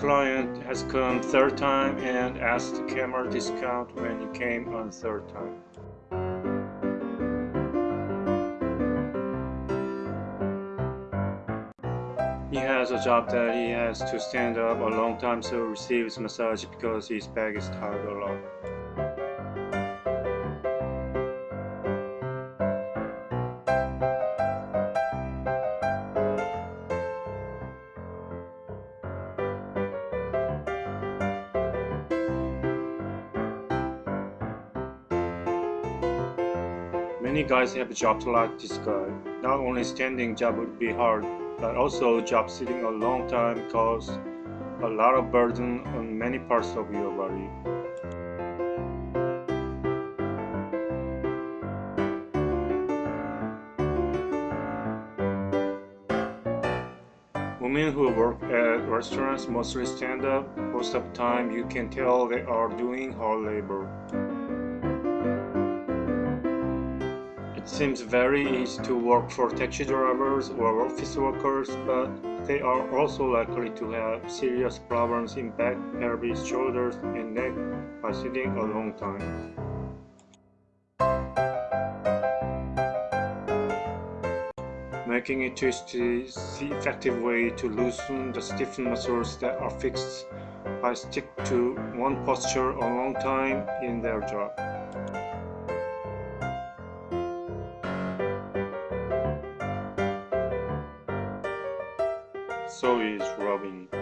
client has come third time and asked the camera discount when he came on third time. He has a job that he has to stand up a long time so receives massage because his back is tired a lot. Many guys have jobs like this guy. Not only standing job would be hard, but also job sitting a long time cause a lot of burden on many parts of your body. Women who work at restaurants mostly stand up. Most of the time you can tell they are doing hard labor. It seems very easy to work for taxi drivers or office workers, but they are also likely to have serious problems in back, pelvis, shoulders, and neck by sitting a long time. Making a twist is the effective way to loosen the stiff muscles that are fixed by stick to one posture a long time in their job. So is Robin.